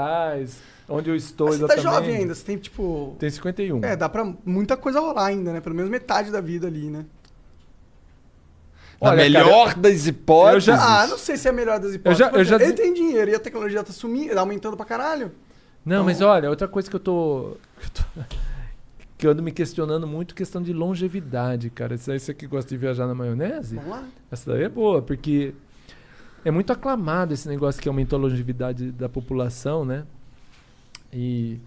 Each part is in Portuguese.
atrás, onde eu estou Mas você tá exatamente. jovem ainda, você tem tipo. Tem 51. É, dá pra muita coisa rolar ainda, né? Pelo menos metade da vida ali, né? Na Olha, melhor das hipóteses. eu já- Ah, não sei se é a melhor das hipóteses. Eu já- eu já Ele tem dinheiro e a tecnologia tá sumindo, aumentando pra caralho. Não, mas olha, outra coisa que eu tô. Que eu, tô, que eu ando me questionando muito, questão de longevidade, cara. Isso aí você que gosta de viajar na maionese? Vamos lá. Essa daí é boa, porque é muito aclamado esse negócio que aumentou a longevidade da população, né? E.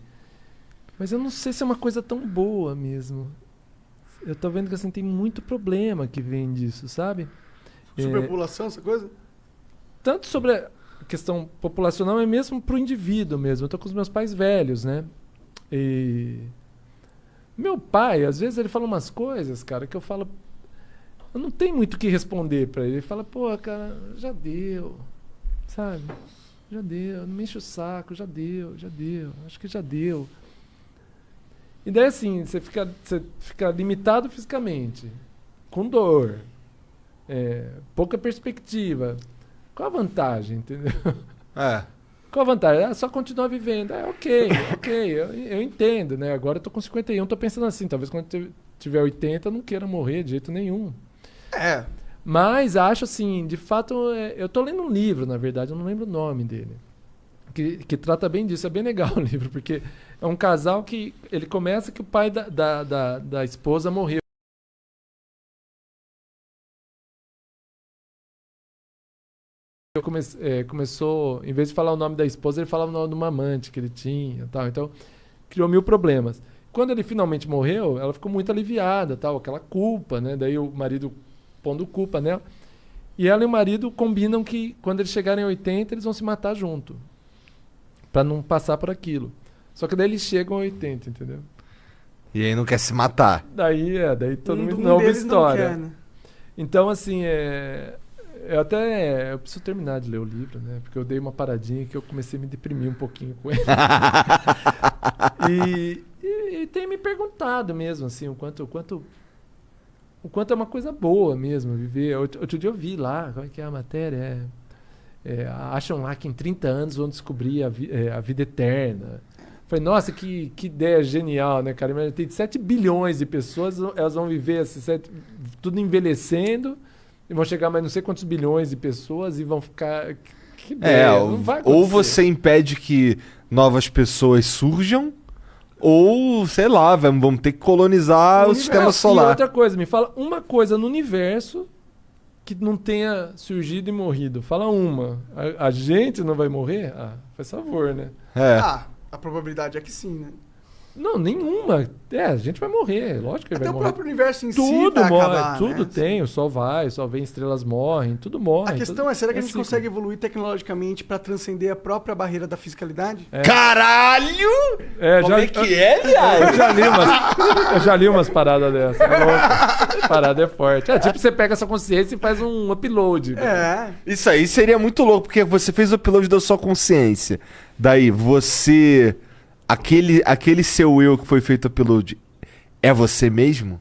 Mas eu não sei se é uma coisa tão boa mesmo. Eu tô vendo que assim, tem muito problema que vem disso, sabe? É, Superpopulação, essa coisa? tanto sobre a questão populacional, mas mesmo pro indivíduo mesmo. Eu tô com os meus pais velhos, né? E. Meu pai, às vezes, ele fala umas coisas, cara, que eu falo. Eu não tenho muito o que responder pra ele. Ele fala, pô, cara, já deu. Sabe? Já deu. Não me enche o saco, já deu, já deu. Acho que já deu. E daí, assim, você fica, você fica limitado fisicamente, com dor, é, pouca perspectiva. Qual a vantagem, entendeu? É. Qual a vantagem? Ah, só continuar vivendo. É, ok, ok, eu, eu entendo, né? Agora eu tô com 51, tô pensando assim, talvez quando eu tiver 80 eu não queira morrer de jeito nenhum. É. Mas acho assim, de fato, é, eu tô lendo um livro, na verdade, eu não lembro o nome dele. Que, que trata bem disso, é bem legal o livro, porque é um casal que ele começa que o pai da, da, da, da esposa morreu. Eu come, é, começou, em vez de falar o nome da esposa, ele falava o nome de uma amante que ele tinha, tal. Então criou mil problemas. Quando ele finalmente morreu, ela ficou muito aliviada, tal, aquela culpa, né? Daí o marido pondo culpa nela. E ela e o marido combinam que quando eles chegarem a 80, eles vão se matar junto. Pra não passar por aquilo. Só que daí eles chegam a 80, entendeu? E aí não quer se matar. Daí é, daí todo Um- mundo um não ouve deles não história. quer, né? Então, assim, é. Eu até. Eu preciso terminar de ler o livro, né? Porque eu dei uma paradinha que eu comecei a me deprimir um pouquinho com ele. e, e, e tem me perguntado mesmo, assim, o quanto. O quanto o quanto é uma coisa boa mesmo viver. Outro, outro dia eu vi lá, como é que é a matéria? É, é, acham lá que em 30 anos vão descobrir a, vi- é, a vida eterna. Falei, nossa, que, que ideia genial, né, cara? Imagina, Tem 7 bilhões de pessoas, elas vão viver assim, sete- tudo envelhecendo, e vão chegar mais não sei quantos bilhões de pessoas e vão ficar. Que, que ideia, É, ou você impede que novas pessoas surjam, ou, sei lá, vamos, ter que colonizar o, universo. sistema E solar. outra coisa, me fala uma coisa no universo que não tenha surgido e morrido. Fala uma. A, a gente não vai morrer? Ah, faz favor, né? É. Ah, a probabilidade é que sim, né? Não, nenhuma. É, a gente vai morrer. Lógico que Até vai o morrer. próprio universo em si Tudo vai morre, acabar, tudo né? tem. O sol vai, o sol vem, estrelas morrem, tudo morre. A questão tudo- é, será que a gente ciclo. consegue evoluir tecnologicamente pra transcender a própria barreira da fiscalidade? Caralho! É, Como já, é que é, Eu viado? já li umas, eu já li umas paradas dessas. é. Parada é forte. É tipo, você pega essa consciência e faz um upload. É. Isso aí seria muito louco, porque você fez o upload da sua consciência. Daí, você. Aquele, aquele seu eu que foi feito upload é você mesmo?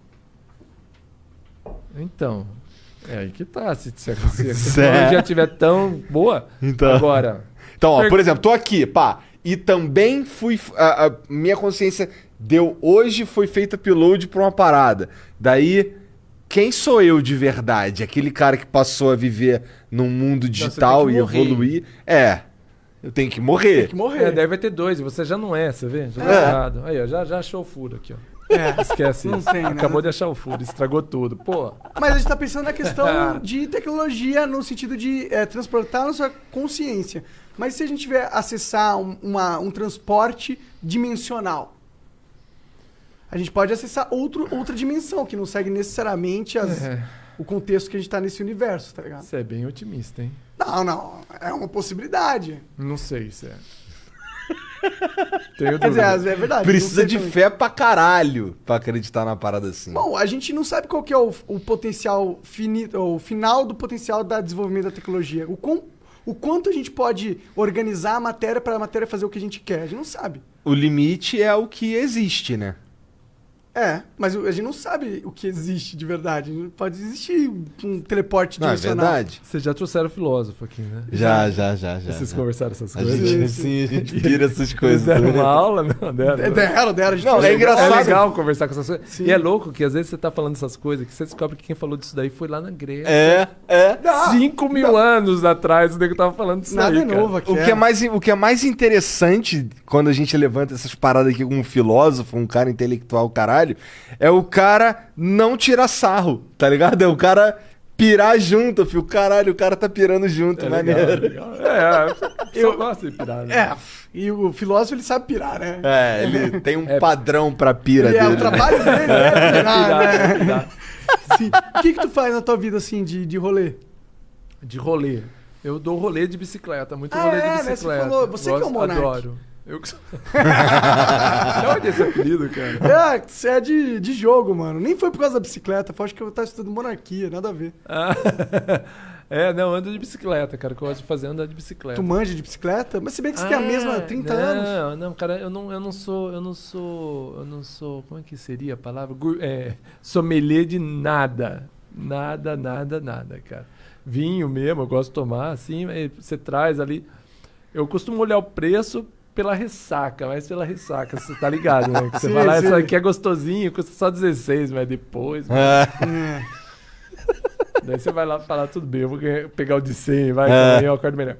Então, é aí que tá. Se, se a, se a Pois é. tecnologia estiver tão boa, Então. agora. Então, ó, Per- por exemplo, tô aqui, pá. E também fui. A, a minha consciência deu hoje foi feita upload pra uma parada. Daí, quem sou eu de verdade? Aquele cara que passou a viver num mundo digital e morrer. evoluir? É. Eu tenho que morrer. Tem que morrer. É, daí vai ter dois, e você já não é, você vê? Já tá É. errado. Aí, ó, já, já achou o furo aqui, ó. É. Esquece Não isso. tem, né? Acabou de achar o furo, estragou tudo. Pô, Mas a gente tá pensando na questão de tecnologia no sentido de é, transportar a nossa consciência. Mas se a gente tiver acessar um, uma- um transporte dimensional, a gente pode acessar outro, outra dimensão, que não segue necessariamente as- É. o contexto que a gente tá nesse universo, tá ligado? você é bem otimista, hein? Não, não. É uma possibilidade. Não sei se é. Tenho Quer dizer, é verdade. Precisa de também. fé pra caralho pra acreditar na parada assim. Bom, a gente não sabe qual que é o, o potencial finito, o final do potencial da desenvolvimento da tecnologia. O, quão- o quanto a gente pode organizar a matéria para a matéria fazer o que a gente quer. A gente não sabe. O limite é o que existe, né? É, mas a gente não sabe o que existe de verdade. Pode existir um teleporte Não, é verdade? Vocês já trouxeram filósofo aqui, né? Já, já, já, já. Vocês já. conversaram essas A coisas? gente, sim, a gente pira essas coisas. deram né? uma aula? Não, deram. É, Deram, deram. a gente Não, é engraçado. É legal conversar com essas coisas. Sim. E é louco que às vezes você tá falando essas coisas que você descobre que quem falou disso daí foi lá na Grécia. É, é. Cinco mil anos atrás o nego tava falando disso Nada aí, é novo aqui. O que, é mais, o que é mais interessante quando a gente levanta essas paradas aqui com um filósofo, um cara intelectual, caralho, é o cara não tirar sarro, tá ligado? É o cara pirar junto, filho. Caralho, o cara tá pirando junto, É legal, maneiro. legal. É, eu gosto de pirar, né? É, e o filósofo ele sabe pirar, né? É, ele tem um É. padrão pra pira Ele é, dele. o trabalho dele é pirar, Pirar, né? pirar. Sim. O que que tu faz na tua vida, assim, de, de rolê? De rolê. Eu dou rolê de bicicleta, muito Ah, rolê é, de né? Você bicicleta. falou, você que é o monarca. Adoro. Eu que sou... De onde é esse apelido, cara? É, você é de, de jogo, mano. Nem foi por causa da bicicleta. Foi acho que eu tava estudando monarquia, nada a ver. Ah, é, não, ando de bicicleta, cara. O que eu gosto de fazer é andar de bicicleta. Tu manja de bicicleta? Mas se bem que você tem a mesma há 30 não, anos. Não, não, cara, eu não, eu não sou, eu não sou, eu não sou, como é que seria a palavra? É, sommelier de nada. Nada, nada, nada, cara. Vinho mesmo, eu gosto de tomar, assim, você traz ali. Eu costumo olhar o preço pela ressaca, mas pela ressaca, você tá ligado, né? Que você Sim, lá, sim. isso aqui é gostosinho, custa só 16, mas depois. É. É. Daí você vai lá falar, tudo bem, eu vou pegar o de 100, vai, É. eu acordo melhor.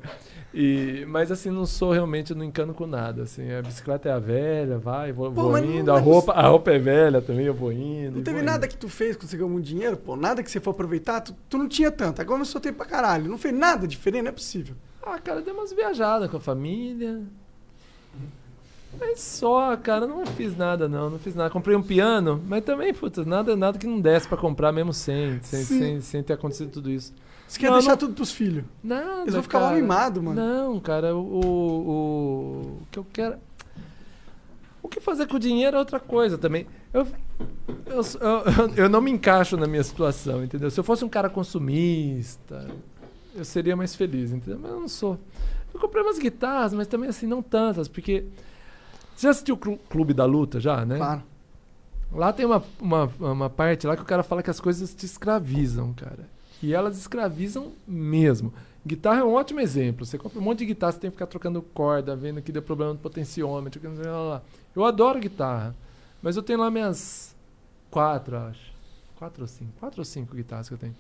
E, mas assim, não sou realmente, eu não encano com nada. Assim, a bicicleta é a velha, vai, vou, Pô, vou mas não- indo. A mas roupa, a roupa é velha também, eu vou indo. Não teve nada indo. que tu fez quando você ganhou muito dinheiro, pô? Nada que você for aproveitar? Tu, tu não tinha tanto. Agora começou a ter pra caralho. Não fez nada diferente, não é possível. Ah, cara, dei umas viajadas com a família. Mas só, cara, não fiz nada não, não fiz nada. Comprei um piano, mas também, puta, nada, nada que não desse pra comprar mesmo sem, sem, sem, sem ter acontecido tudo isso. Você quer Não, deixar não- tudo pros filhos. Nada, Eles vão ficar cara. mimados, mano. Não, cara, o, o, o que eu quero. O que fazer com o dinheiro é outra coisa também. Eu, eu, eu, eu não me encaixo na minha situação, entendeu? Se eu fosse um cara consumista, eu seria mais feliz, entendeu? Mas eu não sou. Eu comprei umas guitarras, mas também assim, não tantas, porque. Você já assistiu o Clu- Clube da Luta já, né? Claro. Lá tem uma, uma, uma parte lá que o cara fala que as coisas te escravizam, cara. E elas escravizam mesmo. Guitarra é um ótimo exemplo. Você compra um monte de guitarra, você tem que ficar trocando corda, vendo que deu problema no potenciômetro, lá, lá. Eu adoro guitarra. Mas eu tenho lá minhas quatro, acho. Quatro ou cinco. Quatro ou cinco guitarras que eu tenho.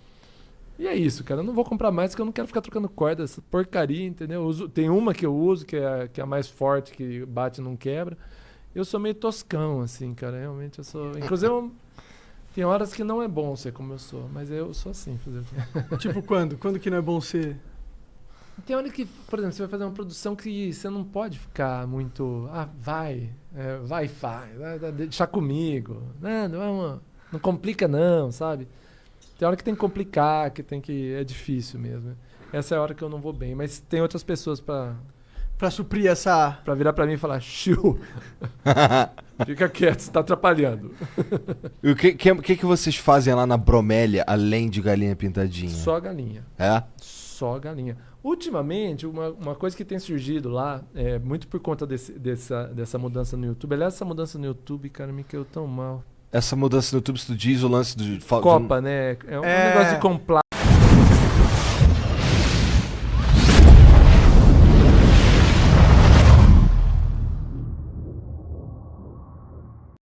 E é isso, cara. Eu não vou comprar mais porque eu não quero ficar trocando corda, essa porcaria, entendeu? Eu uso- tem uma que eu uso, que é, a- que é a mais forte, que bate e não quebra. Eu sou meio toscão, assim, cara. Realmente eu sou. Inclusive, eu- tem horas que não é bom ser como eu sou, mas eu sou assim, fazer tipo quando? Quando que não é bom ser? Tem hora que, por exemplo, você vai fazer uma produção que você não pode ficar muito. Ah, vai, é, vai faz, deixa comigo. Não, não, é uma- não complica, não, sabe? Tem hora que tem que complicar, que tem que. É difícil mesmo. Essa é a hora que eu não vou bem. Mas tem outras pessoas pra, Pra suprir essa. pra virar pra mim e falar: Chiu, fica quieto, você tá atrapalhando. E o que, que, que que vocês fazem lá na bromélia, além de galinha pintadinha? Só galinha. É? Só galinha. Ultimamente, uma, uma coisa que tem surgido lá, é, muito por conta desse- dessa, dessa mudança no YouTube. Aliás, essa mudança no YouTube, cara, me caiu tão mal. Essa mudança no YouTube, se tu diz o lance do... Copa, né? É um É. negócio de comprar